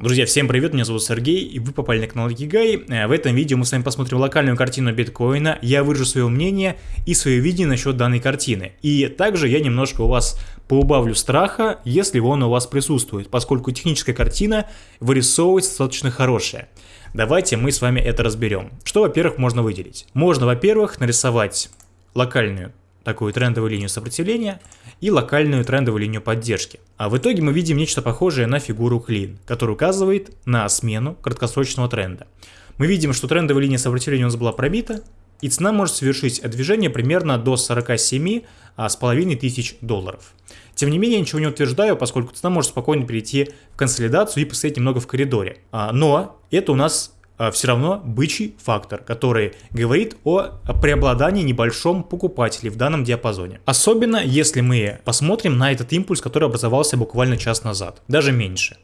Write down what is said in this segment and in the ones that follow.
Друзья, всем привет, меня зовут Сергей, и вы попали на канал Гигай. Э, в этом видео мы с вами посмотрим локальную картину биткоина, я выражу свое мнение и свое видение насчет данной картины. И также я немножко у вас поубавлю страха, если он у вас присутствует, поскольку техническая картина вырисовывается достаточно хорошая. Давайте мы с вами это разберем. Что, во-первых, можно выделить? Можно, во-первых, нарисовать локальную такую трендовую линию сопротивления и локальную трендовую линию поддержки. А в итоге мы видим нечто похожее на фигуру клин, которая указывает на смену краткосрочного тренда. Мы видим, что трендовая линия сопротивления у нас была пробита, и цена может совершить движение примерно до 47 а, с половиной тысяч долларов. Тем не менее, ничего не утверждаю, поскольку цена может спокойно перейти в консолидацию и постоять немного в коридоре. А, но это у нас все равно бычий фактор, который говорит о преобладании небольшом покупателей в данном диапазоне. Особенно если мы посмотрим на этот импульс, который образовался буквально час назад, даже меньше.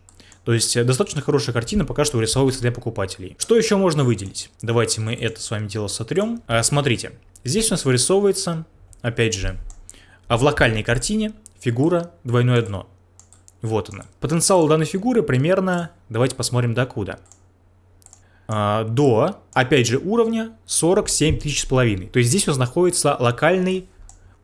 То есть э, достаточно хорошая картина пока что вырисовывается для покупателей. Что еще можно выделить? Давайте мы это с вами дело сотрем. А, смотрите, здесь у нас вырисовывается, опять же, а в локальной картине фигура двойное дно. Вот она. Потенциал данной фигуры примерно, давайте посмотрим докуда. А, до, опять же, уровня 47 тысяч с половиной. То есть здесь у нас находится локальный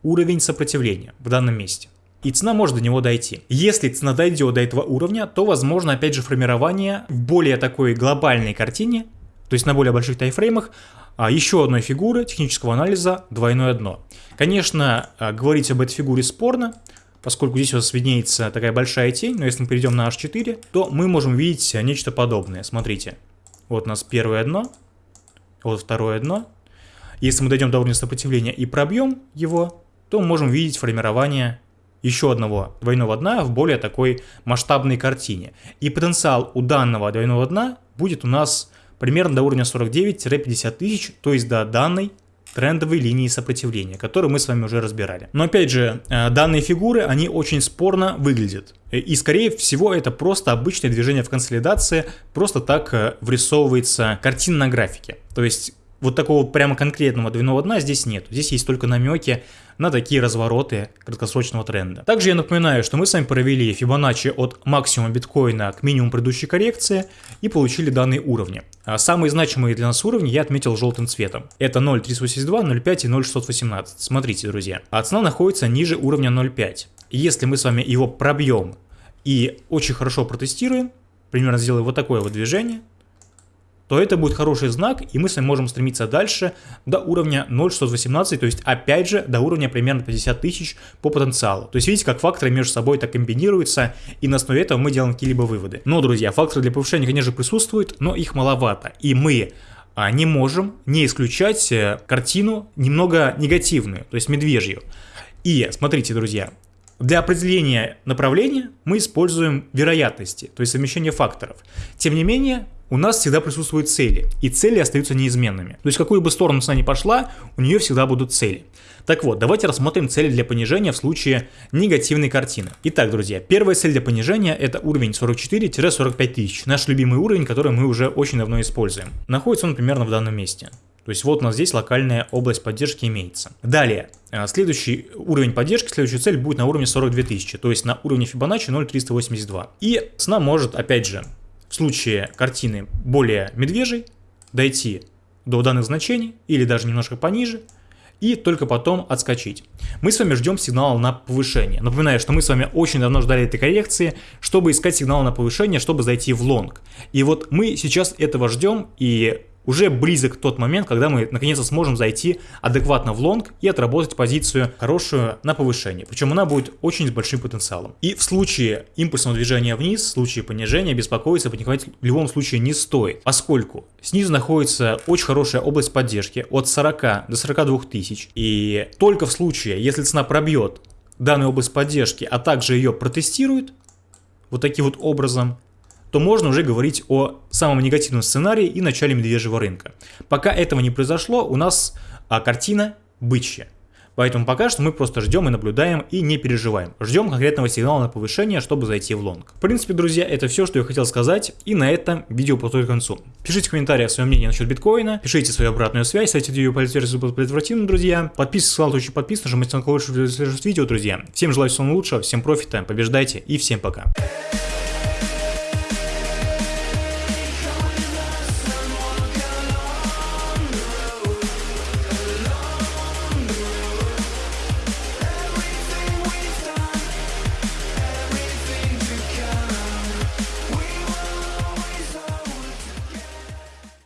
уровень сопротивления в данном месте. И цена может до него дойти. Если цена дойдет до этого уровня, то возможно опять же формирование в более такой глобальной картине, то есть на более больших тайфреймах, а, еще одной фигуры технического анализа двойное дно. Конечно, а, говорить об этой фигуре спорно, поскольку здесь у нас виднеется такая большая тень, но если мы перейдем на H4, то мы можем видеть нечто подобное. Смотрите, вот у нас первое дно, вот второе дно. Если мы дойдем до уровня сопротивления и пробьем его, то можем видеть формирование еще одного двойного дна в более такой масштабной картине. И потенциал у данного двойного дна будет у нас примерно до уровня 49-50 тысяч, то есть до данной трендовой линии сопротивления, которую мы с вами уже разбирали. Но опять же, э, данные фигуры, они очень спорно выглядят. И скорее всего это просто обычное движение в консолидации, просто так э, врисовывается картина на графике. То есть вот такого прямо конкретного двойного дна здесь нет. Здесь есть только намеки на такие развороты краткосрочного тренда. Также я напоминаю, что мы с вами провели Fibonacci от максимума биткоина к минимуму предыдущей коррекции и получили данные уровни. А самые значимые для нас уровни я отметил желтым цветом. Это 0.382, 0.5 и 0.618. Смотрите, друзья. А цена находится ниже уровня 0.5. Если мы с вами его пробьем и очень хорошо протестируем, примерно сделаем вот такое вот движение, то это будет хороший знак, и мы с вами можем стремиться дальше до уровня 0.618, то есть опять же до уровня примерно 50 тысяч по потенциалу. То есть видите, как факторы между собой так комбинируются, и на основе этого мы делаем какие-либо выводы. Но, друзья, факторы для повышения, конечно, присутствуют, но их маловато, и мы а, не можем не исключать э, картину немного негативную, то есть медвежью. И смотрите, друзья, для определения направления мы используем вероятности, то есть совмещение факторов. Тем не менее, у нас всегда присутствуют цели, и цели остаются неизменными. То есть, какую бы сторону цена ни пошла, у нее всегда будут цели. Так вот, давайте рассмотрим цели для понижения в случае негативной картины. Итак, друзья, первая цель для понижения это уровень 44-45 тысяч, наш любимый уровень, который мы уже очень давно используем. Находится он примерно в данном месте. То есть вот у нас здесь локальная область поддержки имеется. Далее, э, следующий уровень поддержки, следующая цель будет на уровне 42 тысячи, то есть на уровне Fibonacci 0,382. И цена может, опять же, в случае картины более медвежьей, дойти до данных значений или даже немножко пониже, и только потом отскочить. Мы с вами ждем сигнала на повышение. Напоминаю, что мы с вами очень давно ждали этой коррекции, чтобы искать сигнал на повышение, чтобы зайти в лонг. И вот мы сейчас этого ждем, и уже близок тот момент, когда мы наконец-то сможем зайти адекватно в лонг и отработать позицию хорошую на повышение. Причем она будет очень с большим потенциалом. И в случае импульсного движения вниз, в случае понижения, беспокоиться, паниковать в любом случае не стоит, поскольку снизу находится очень хорошая область поддержки от 40 до 42 тысяч. И только в случае, если цена пробьет данную область поддержки, а также ее протестирует, вот таким вот образом, то можно уже говорить о самом негативном сценарии и начале медвежьего рынка. Пока этого не произошло, у нас а, картина бычья. Поэтому пока что мы просто ждем и наблюдаем и не переживаем. Ждем конкретного сигнала на повышение, чтобы зайти в лонг. В принципе, друзья, это все, что я хотел сказать. И на этом видео подходит к концу. Пишите в комментариях свое мнение насчет биткоина. Пишите свою обратную связь. Ставьте видео по версию предотвративно, друзья. Подписывайтесь, очень подписывайтесь, нажимайте на колокольчик, чтобы видео, друзья. Всем желаю всего лучшего, всем профита, побеждайте и всем пока.